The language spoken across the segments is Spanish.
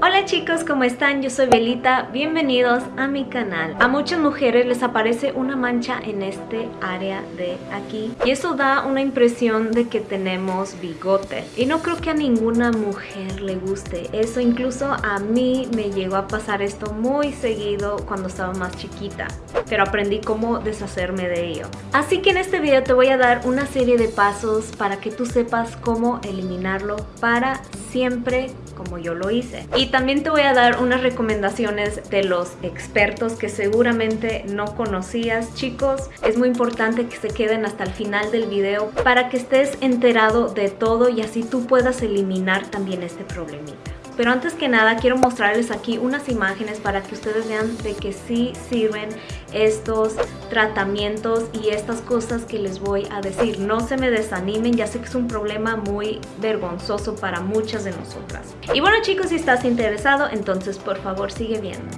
Hola chicos, ¿cómo están? Yo soy Belita, bienvenidos a mi canal. A muchas mujeres les aparece una mancha en este área de aquí y eso da una impresión de que tenemos bigote y no creo que a ninguna mujer le guste eso, incluso a mí me llegó a pasar esto muy seguido cuando estaba más chiquita, pero aprendí cómo deshacerme de ello. Así que en este video te voy a dar una serie de pasos para que tú sepas cómo eliminarlo para siempre como yo lo hice. Y también te voy a dar unas recomendaciones de los expertos que seguramente no conocías. Chicos, es muy importante que se queden hasta el final del video para que estés enterado de todo y así tú puedas eliminar también este problemita. Pero antes que nada quiero mostrarles aquí unas imágenes para que ustedes vean de que sí sirven estos tratamientos y estas cosas que les voy a decir. No se me desanimen, ya sé que es un problema muy vergonzoso para muchas de nosotras. Y bueno chicos, si estás interesado, entonces por favor sigue viendo.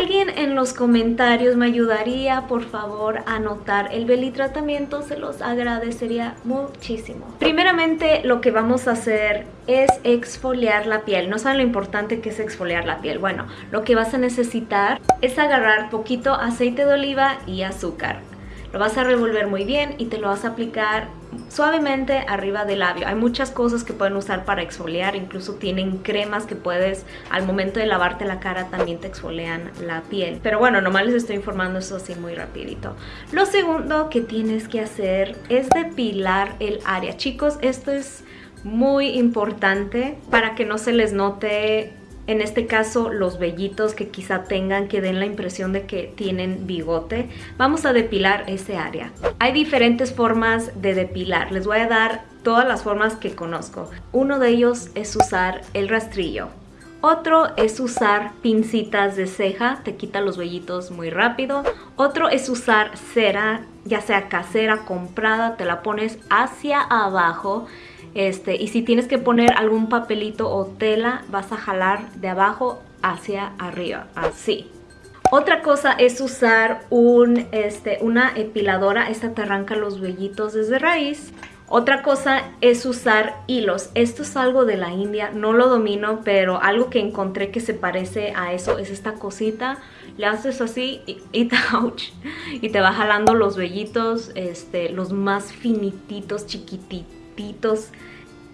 Alguien en los comentarios me ayudaría, por favor, a anotar el belly tratamiento, se los agradecería muchísimo. Primeramente, lo que vamos a hacer es exfoliar la piel. No saben lo importante que es exfoliar la piel. Bueno, lo que vas a necesitar es agarrar poquito aceite de oliva y azúcar. Lo vas a revolver muy bien y te lo vas a aplicar suavemente arriba del labio. Hay muchas cosas que pueden usar para exfoliar, incluso tienen cremas que puedes al momento de lavarte la cara también te exfolian la piel. Pero bueno, nomás les estoy informando eso así muy rapidito. Lo segundo que tienes que hacer es depilar el área. Chicos, esto es muy importante para que no se les note en este caso los vellitos que quizá tengan que den la impresión de que tienen bigote, vamos a depilar ese área. Hay diferentes formas de depilar, les voy a dar todas las formas que conozco. Uno de ellos es usar el rastrillo. Otro es usar pincitas de ceja, te quita los vellitos muy rápido. Otro es usar cera, ya sea casera, comprada, te la pones hacia abajo este, y si tienes que poner algún papelito o tela, vas a jalar de abajo hacia arriba, así. Otra cosa es usar un, este, una epiladora, esta te arranca los vellitos desde raíz. Otra cosa es usar hilos. Esto es algo de la India, no lo domino, pero algo que encontré que se parece a eso es esta cosita. Le haces así y, y, y te va jalando los vellitos, este, los más finititos, chiquititos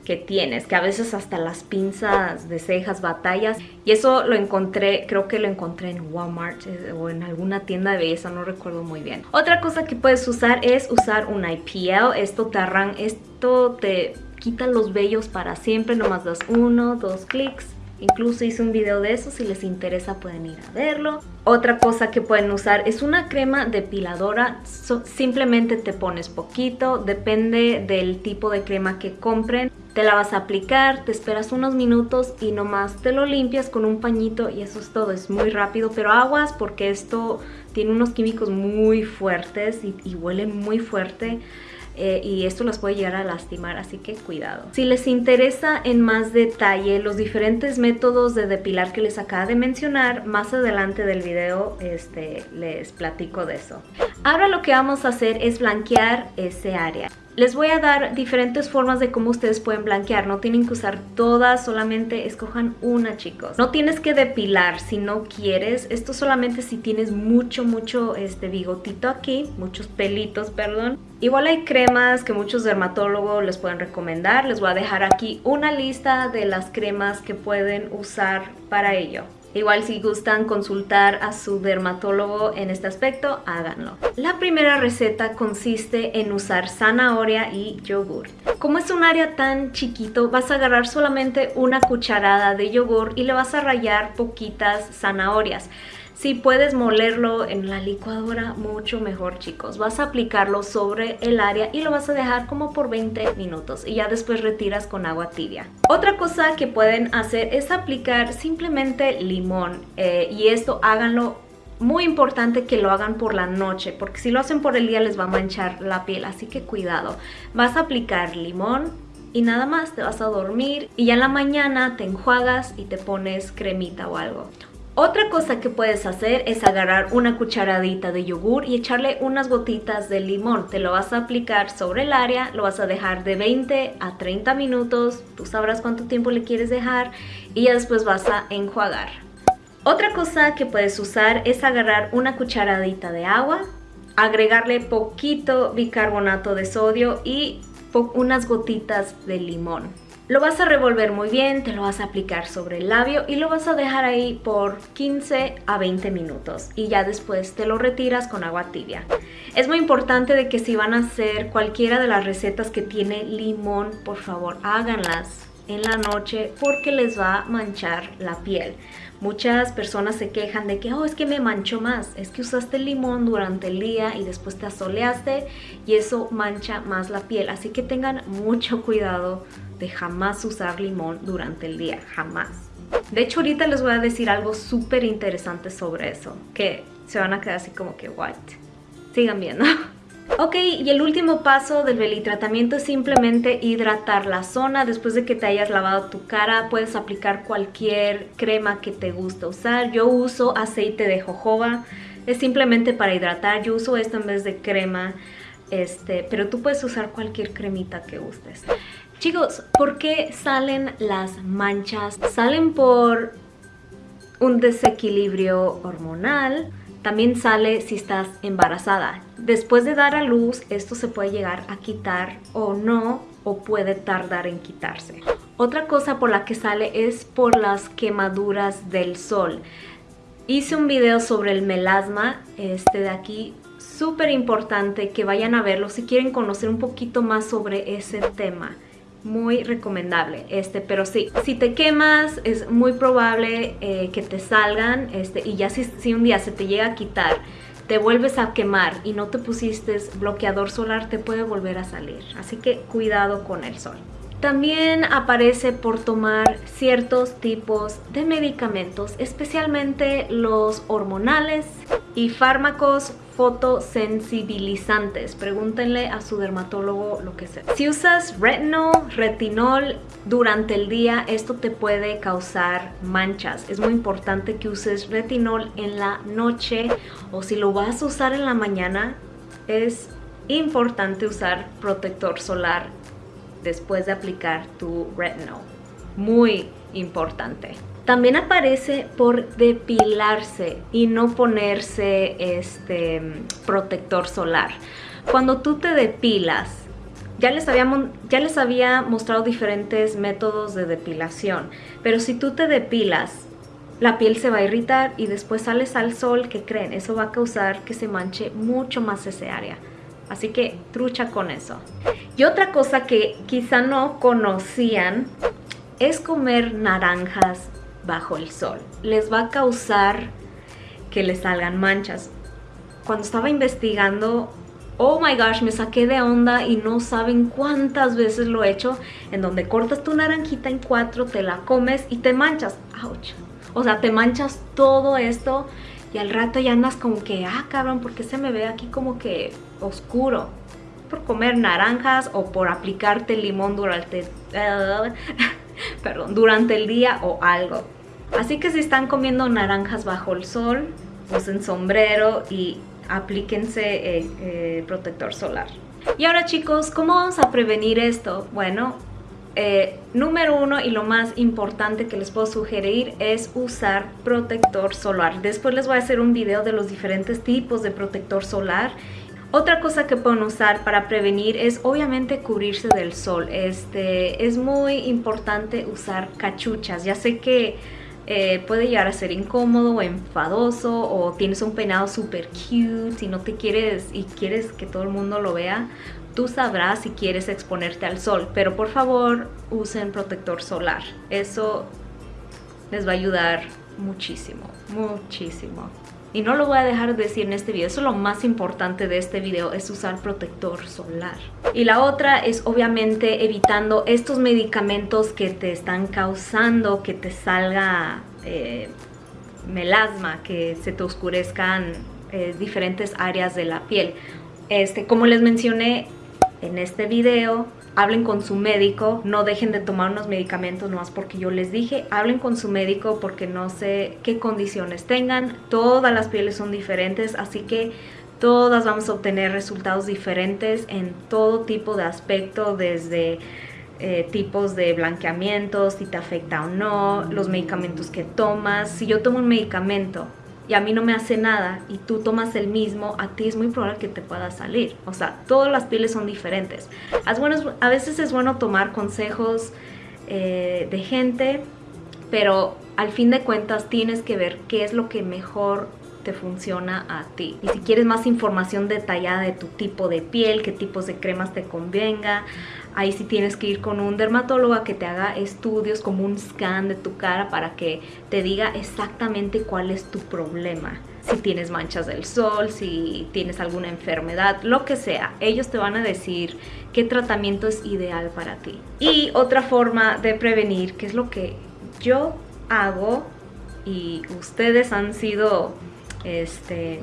que tienes, que a veces hasta las pinzas de cejas batallas. Y eso lo encontré, creo que lo encontré en Walmart eh, o en alguna tienda de belleza, no recuerdo muy bien. Otra cosa que puedes usar es usar un IPL. Esto te esto te quita los vellos para siempre, nomás das uno, dos clics Incluso hice un video de eso, si les interesa pueden ir a verlo. Otra cosa que pueden usar es una crema depiladora, simplemente te pones poquito, depende del tipo de crema que compren. Te la vas a aplicar, te esperas unos minutos y nomás te lo limpias con un pañito y eso es todo, es muy rápido, pero aguas porque esto tiene unos químicos muy fuertes y, y huele muy fuerte. Eh, y esto las puede llegar a lastimar, así que cuidado. Si les interesa en más detalle los diferentes métodos de depilar que les acabo de mencionar, más adelante del video este, les platico de eso. Ahora lo que vamos a hacer es blanquear ese área. Les voy a dar diferentes formas de cómo ustedes pueden blanquear. No tienen que usar todas, solamente escojan una, chicos. No tienes que depilar si no quieres. Esto solamente si tienes mucho, mucho este bigotito aquí, muchos pelitos, perdón. Igual hay cremas que muchos dermatólogos les pueden recomendar. Les voy a dejar aquí una lista de las cremas que pueden usar para ello. Igual si gustan consultar a su dermatólogo en este aspecto, háganlo. La primera receta consiste en usar zanahoria y yogur. Como es un área tan chiquito, vas a agarrar solamente una cucharada de yogur y le vas a rayar poquitas zanahorias. Si puedes molerlo en la licuadora, mucho mejor chicos. Vas a aplicarlo sobre el área y lo vas a dejar como por 20 minutos y ya después retiras con agua tibia. Otra cosa que pueden hacer es aplicar simplemente limón eh, y esto háganlo muy importante que lo hagan por la noche porque si lo hacen por el día les va a manchar la piel así que cuidado vas a aplicar limón y nada más te vas a dormir y ya en la mañana te enjuagas y te pones cremita o algo Otra cosa que puedes hacer es agarrar una cucharadita de yogur y echarle unas gotitas de limón. Te lo vas a aplicar sobre el área, lo vas a dejar de 20 a 30 minutos, tú sabrás cuánto tiempo le quieres dejar y ya después vas a enjuagar. Otra cosa que puedes usar es agarrar una cucharadita de agua, agregarle poquito bicarbonato de sodio y unas gotitas de limón. Lo vas a revolver muy bien, te lo vas a aplicar sobre el labio y lo vas a dejar ahí por 15 a 20 minutos y ya después te lo retiras con agua tibia. Es muy importante de que si van a hacer cualquiera de las recetas que tiene limón, por favor háganlas en la noche porque les va a manchar la piel. Muchas personas se quejan de que, oh, es que me manchó más. Es que usaste limón durante el día y después te asoleaste y eso mancha más la piel. Así que tengan mucho cuidado de jamás usar limón durante el día, jamás. De hecho, ahorita les voy a decir algo súper interesante sobre eso, que se van a quedar así como que, what? Sigan viendo. Ok, y el último paso del belitratamiento es simplemente hidratar la zona. Después de que te hayas lavado tu cara, puedes aplicar cualquier crema que te guste usar. Yo uso aceite de jojoba, es simplemente para hidratar. Yo uso esto en vez de crema, este, pero tú puedes usar cualquier cremita que gustes. Chicos, ¿por qué salen las manchas? Salen por un desequilibrio hormonal, también sale si estás embarazada. Después de dar a luz, esto se puede llegar a quitar o no, o puede tardar en quitarse. Otra cosa por la que sale es por las quemaduras del sol. Hice un video sobre el melasma, este de aquí, súper importante que vayan a verlo si quieren conocer un poquito más sobre ese tema muy recomendable este pero sí si te quemas es muy probable eh, que te salgan este y ya si, si un día se te llega a quitar te vuelves a quemar y no te pusiste bloqueador solar te puede volver a salir. Así que cuidado con el sol. También aparece por tomar ciertos tipos de medicamentos, especialmente los hormonales y fármacos fotosensibilizantes. Pregúntenle a su dermatólogo lo que sea. Si usas retinol, retinol durante el día, esto te puede causar manchas. Es muy importante que uses retinol en la noche o si lo vas a usar en la mañana, es importante usar protector solar después de aplicar tu retinol. Muy importante. También aparece por depilarse y no ponerse este protector solar. Cuando tú te depilas, ya les, había, ya les había mostrado diferentes métodos de depilación, pero si tú te depilas, la piel se va a irritar y después sales al sol, ¿qué creen? Eso va a causar que se manche mucho más ese área. Así que trucha con eso. Y otra cosa que quizá no conocían es comer naranjas bajo el sol. Les va a causar que les salgan manchas. Cuando estaba investigando, oh my gosh, me saqué de onda y no saben cuántas veces lo he hecho, en donde cortas tu naranjita en cuatro, te la comes y te manchas. Ouch. O sea, te manchas todo esto y al rato ya andas como que, ah cabrón, ¿por qué se me ve aquí como que oscuro? Por comer naranjas o por aplicarte limón durante, perdón, durante el día o algo. Así que si están comiendo naranjas bajo el sol, usen sombrero y aplíquense eh, eh, protector solar. Y ahora chicos, ¿cómo vamos a prevenir esto? Bueno, eh, número uno y lo más importante que les puedo sugerir es usar protector solar. Después les voy a hacer un video de los diferentes tipos de protector solar otra cosa que pueden usar para prevenir es obviamente cubrirse del sol. Este, es muy importante usar cachuchas. Ya sé que eh, puede llegar a ser incómodo o enfadoso o tienes un peinado súper cute y no te quieres y quieres que todo el mundo lo vea, tú sabrás si quieres exponerte al sol, pero por favor usen protector solar, eso les va a ayudar muchísimo, muchísimo. Y no lo voy a dejar de decir en este video, eso es lo más importante de este video, es usar protector solar. Y la otra es obviamente evitando estos medicamentos que te están causando que te salga eh, melasma, que se te oscurezcan eh, diferentes áreas de la piel. Este, como les mencioné en este video, hablen con su médico, no dejen de tomar unos medicamentos nomás porque yo les dije, hablen con su médico porque no sé qué condiciones tengan, todas las pieles son diferentes, así que todas vamos a obtener resultados diferentes en todo tipo de aspecto, desde eh, tipos de blanqueamiento, si te afecta o no, los medicamentos que tomas. Si yo tomo un medicamento y a mí no me hace nada y tú tomas el mismo, a ti es muy probable que te pueda salir. O sea, todas las pieles son diferentes. a veces es bueno tomar consejos eh, de gente, pero al fin de cuentas tienes que ver qué es lo que mejor te funciona a ti. Y si quieres más información detallada de tu tipo de piel, qué tipos de cremas te convenga, ahí sí tienes que ir con un dermatólogo a que te haga estudios como un scan de tu cara para que te diga exactamente cuál es tu problema. Si tienes manchas del sol, si tienes alguna enfermedad, lo que sea. Ellos te van a decir qué tratamiento es ideal para ti. Y otra forma de prevenir, que es lo que yo hago y ustedes han sido este,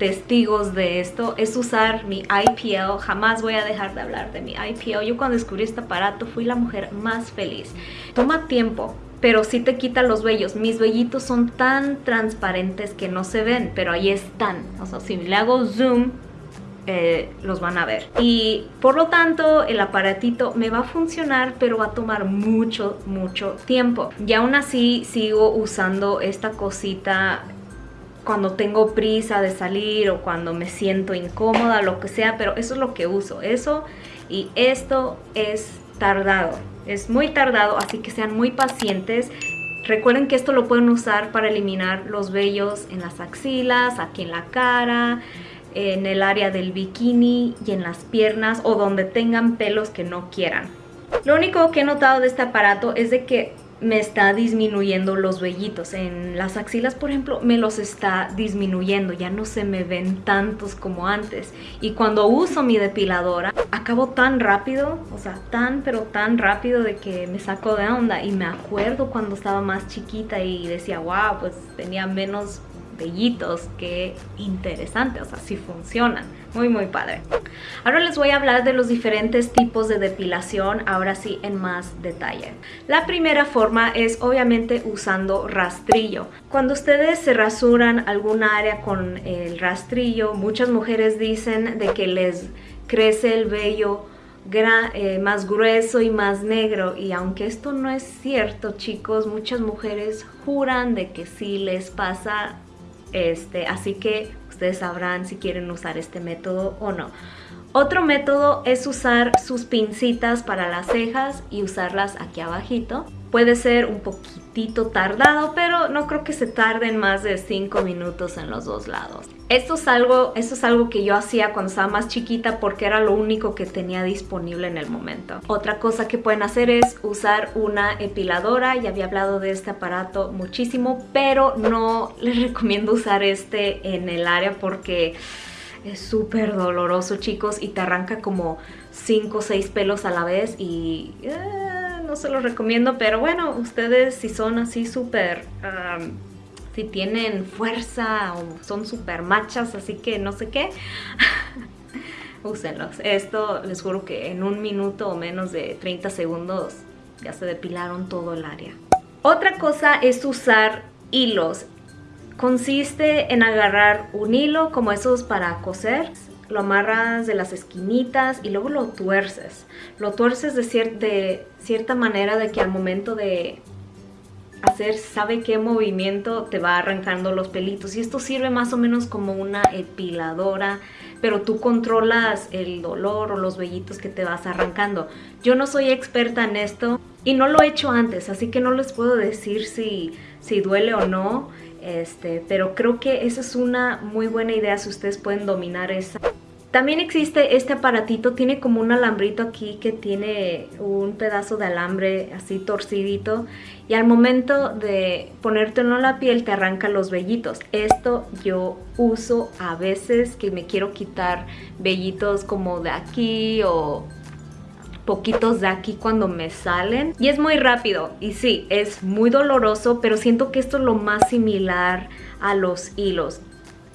testigos de esto es usar mi IPL. Jamás voy a dejar de hablar de mi IPL. Yo cuando descubrí este aparato fui la mujer más feliz. Toma tiempo, pero sí te quita los vellos. Mis vellitos son tan transparentes que no se ven, pero ahí están. O sea, si le hago zoom, eh, los van a ver. Y por lo tanto, el aparatito me va a funcionar, pero va a tomar mucho, mucho tiempo. Y aún así sigo usando esta cosita cuando tengo prisa de salir o cuando me siento incómoda, lo que sea, pero eso es lo que uso, eso y esto es tardado, es muy tardado, así que sean muy pacientes. Recuerden que esto lo pueden usar para eliminar los vellos en las axilas, aquí en la cara, en el área del bikini y en las piernas o donde tengan pelos que no quieran. Lo único que he notado de este aparato es de que me está disminuyendo los vellitos. En las axilas, por ejemplo, me los está disminuyendo. Ya no se me ven tantos como antes. Y cuando uso mi depiladora, acabo tan rápido, o sea, tan pero tan rápido de que me saco de onda. Y me acuerdo cuando estaba más chiquita y decía, wow, pues tenía menos vellitos. Qué interesante, o sea, sí funcionan. Muy, muy padre. Ahora les voy a hablar de los diferentes tipos de depilación, ahora sí en más detalle. La primera forma es obviamente usando rastrillo. Cuando ustedes se rasuran algún área con el rastrillo, muchas mujeres dicen de que les crece el vello eh, más grueso y más negro y aunque esto no es cierto chicos muchas mujeres juran de que sí les pasa este así que ustedes sabrán si quieren usar este método o no. Otro método es usar sus pincitas para las cejas y usarlas aquí abajito. Puede ser un poquitito tardado, pero no creo que se tarden más de 5 minutos en los dos lados. Esto es, algo, esto es algo que yo hacía cuando estaba más chiquita porque era lo único que tenía disponible en el momento. Otra cosa que pueden hacer es usar una epiladora. Ya había hablado de este aparato muchísimo, pero no les recomiendo usar este en el área porque es súper doloroso, chicos, y te arranca como 5 o 6 pelos a la vez y eh, no se los recomiendo, pero bueno, ustedes si son así súper... si tienen fuerza o son súper machas, así que no sé qué, úsenlos. Esto les juro que en un minuto o menos de 30 segundos ya se depilaron todo el área. Otra cosa es usar hilos. Consiste en agarrar un hilo como esos para coser, lo amarras de las esquinitas y luego lo tuerces. Lo tuerces de, cierta manera de que al momento de hacer sabe qué movimiento te va arrancando los pelitos. Y esto sirve más o menos como una epiladora pero tú controlas el dolor o los vellitos que te vas arrancando. Yo no soy experta en esto y no lo he hecho antes así que no les puedo decir si, si duele o no este, pero creo que esa es una muy buena idea si ustedes pueden dominar esa. También existe este aparatito, tiene como un alambrito aquí que tiene un pedazo de alambre así torcidito y al momento de ponértelo en la piel te arranca los vellitos. Esto yo uso a veces que me quiero quitar vellitos como de aquí o poquitos de aquí cuando me salen y es muy rápido y sí, es muy doloroso pero siento que esto es lo más similar a los hilos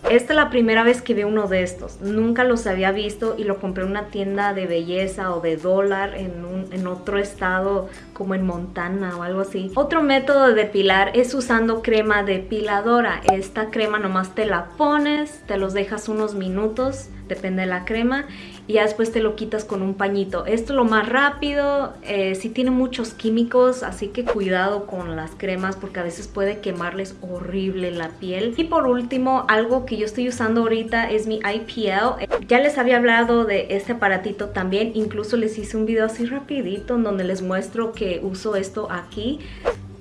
Esta es la primera vez que veo uno de estos. Nunca los había visto y lo compré en una tienda de belleza o de dólar en, en otro estado como en Montana o algo así. Otro método de depilar es usando crema depiladora. Esta crema nomás te la pones, te los dejas unos minutos, depende de la crema y ya después te lo quitas con un pañito. Esto es lo más rápido, eh, sí tiene muchos químicos, así que cuidado con las cremas porque a veces puede quemarles horrible la piel. Y por último, algo que yo estoy usando ahorita es mi IPL. Ya les había hablado de este aparatito también, incluso les hice un video así rapidito en donde les muestro que uso esto aquí.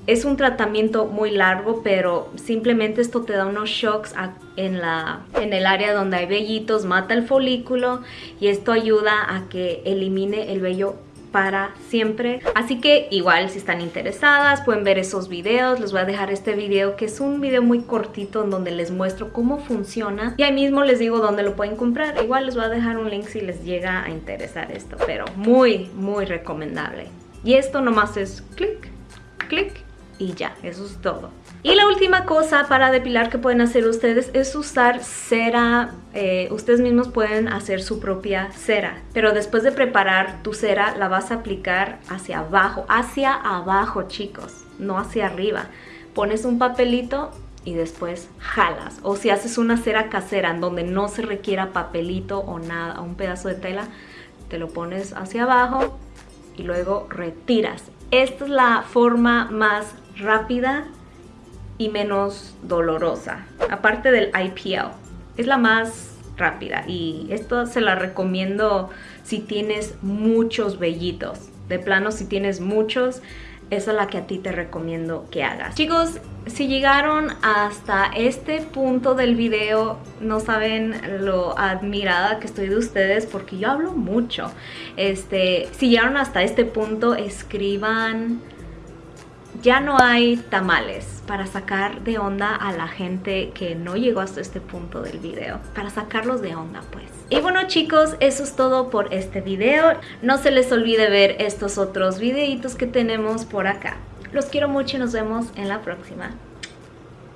Es un tratamiento muy largo, pero simplemente esto te da unos shocks en, la, en el área donde hay vellitos, mata el folículo y esto ayuda a que elimine el vello para siempre. Así que igual si están interesadas pueden ver esos videos. Les voy a dejar este video que es un video muy cortito en donde les muestro cómo funciona. Y ahí mismo les digo dónde lo pueden comprar. Igual les voy a dejar un link si les llega a interesar esto. Pero muy, muy recomendable. Y esto nomás es clic, clic y ya, eso es todo. Y la última cosa para depilar que pueden hacer ustedes es usar cera. Eh, ustedes mismos pueden hacer su propia cera, pero después de preparar tu cera la vas a aplicar hacia abajo, hacia abajo chicos, no hacia arriba. Pones un papelito y después jalas. O si haces una cera casera en donde no se requiera papelito o nada, un pedazo de tela, te lo pones hacia abajo y luego retiras. Esta es la forma más rápida y menos dolorosa. Aparte del IPL. Es la más rápida y esto se la recomiendo si tienes muchos vellitos. De plano, si tienes muchos, es la que a ti te recomiendo que hagas. Chicos, si llegaron hasta este punto del video, no saben lo admirada que estoy de ustedes porque yo hablo mucho. Este, si llegaron hasta este punto, escriban ya no hay tamales para sacar de onda a la gente que no llegó hasta este punto del video. Para sacarlos de onda, pues. Y bueno chicos, eso es todo por este video. No se les olvide ver estos otros videitos que tenemos por acá. Los quiero mucho y nos vemos en la próxima.